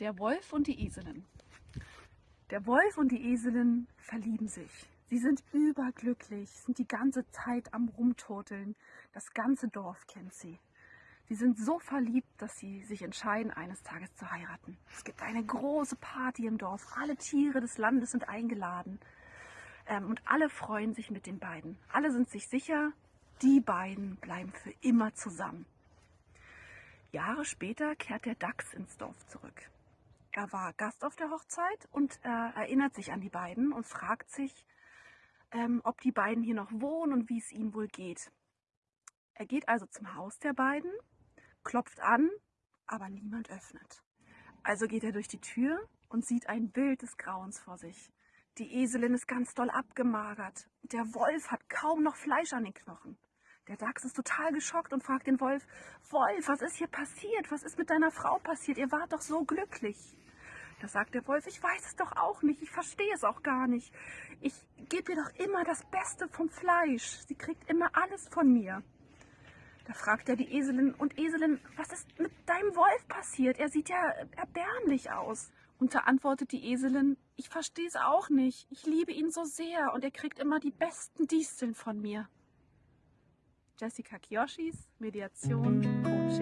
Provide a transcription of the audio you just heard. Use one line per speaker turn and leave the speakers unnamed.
Der Wolf und die Eselin. Der Wolf und die Eselin verlieben sich. Sie sind überglücklich, sind die ganze Zeit am Rumturteln. Das ganze Dorf kennt sie. Sie sind so verliebt, dass sie sich entscheiden, eines Tages zu heiraten. Es gibt eine große Party im Dorf. Alle Tiere des Landes sind eingeladen. Ähm, und alle freuen sich mit den beiden. Alle sind sich sicher, die beiden bleiben für immer zusammen. Jahre später kehrt der Dachs ins Dorf zurück. Er war Gast auf der Hochzeit und äh, erinnert sich an die beiden und fragt sich, ähm, ob die beiden hier noch wohnen und wie es ihnen wohl geht. Er geht also zum Haus der beiden, klopft an, aber niemand öffnet. Also geht er durch die Tür und sieht ein Bild des Grauens vor sich. Die Eselin ist ganz doll abgemagert. Der Wolf hat kaum noch Fleisch an den Knochen. Der Dachs ist total geschockt und fragt den Wolf, Wolf, was ist hier passiert? Was ist mit deiner Frau passiert? Ihr wart doch so glücklich. Da sagt der Wolf, ich weiß es doch auch nicht, ich verstehe es auch gar nicht. Ich gebe ihr doch immer das Beste vom Fleisch. Sie kriegt immer alles von mir. Da fragt er die Eselin, und Eselin, was ist mit deinem Wolf passiert? Er sieht ja erbärmlich aus. Und da antwortet die Eselin, ich verstehe es auch nicht. Ich liebe ihn so sehr und er kriegt immer die besten Disteln von mir. Jessica Kiyoshis Mediation, Beratung.